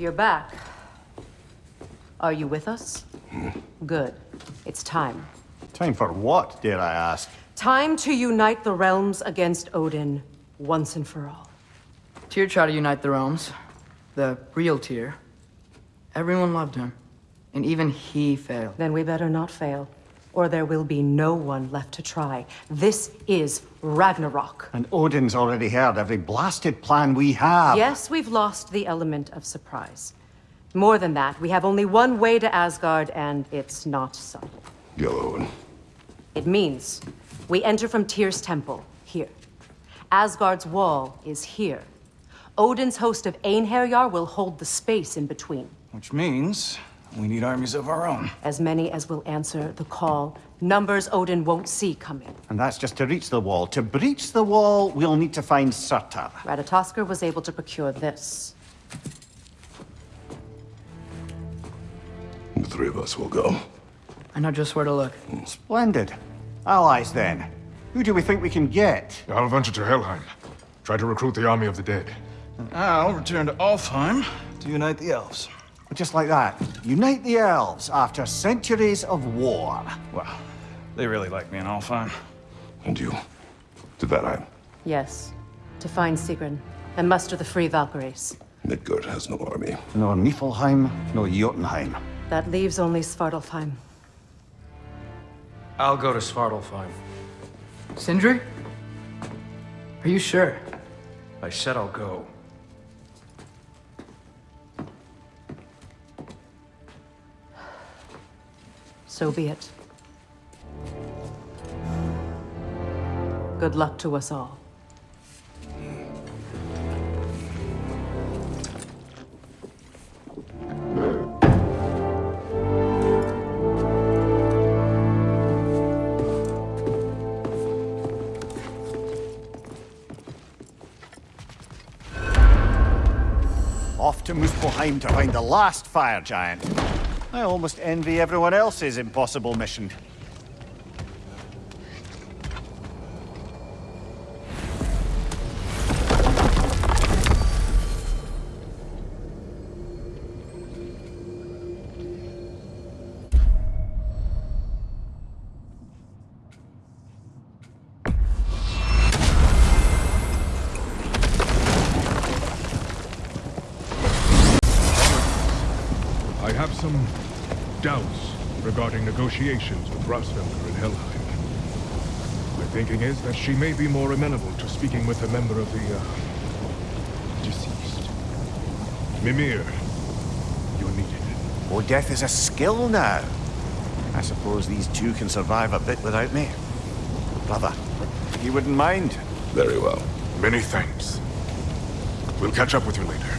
You're back. Are you with us? Hmm. Good. It's time. Time for what, dare I ask? Time to unite the realms against Odin, once and for all. Tyr tried to unite the realms. The real Tyr. Everyone loved him. And even he failed. Then we better not fail, or there will be no one left to try. This is Ragnarok. And Odin's already heard every blasted plan we have. Yes, we've lost the element of surprise. More than that, we have only one way to Asgard, and it's not subtle. Yellow. It means we enter from Tyr's temple, here. Asgard's wall is here. Odin's host of Einherjar will hold the space in between. Which means we need armies of our own. As many as will answer the call. Numbers Odin won't see coming. And that's just to reach the wall. To breach the wall, we'll need to find Surtur. Ratatoskr was able to procure this. The three of us will go. I know just where to look. Hmm. Splendid. Allies, then. Who do we think we can get? I'll venture to Helheim. Try to recruit the army of the dead. And I'll return to Alfheim to unite the elves. Just like that. Unite the elves after centuries of war. Well, they really like me in Alfheim. And you? To Vanaheim. Yes. To find Sigrun and muster the free Valkyries. Midgard has no army. Nor Niflheim, nor Jotunheim. That leaves only Svartalfheim. I'll go to Svartalfheim. Sindri? Are you sure? I said I'll go. So be it. Good luck to us all. Off to Muspelheim to find the last fire giant. I almost envy everyone else's impossible mission. Have some doubts regarding negotiations with Hræsvelgr in Helheim. My thinking is that she may be more amenable to speaking with a member of the, uh, deceased. Mimir, you're needed. Oh, death is a skill now. I suppose these two can survive a bit without me. Brother, you wouldn't mind? Very well. Many thanks. We'll catch up with you later.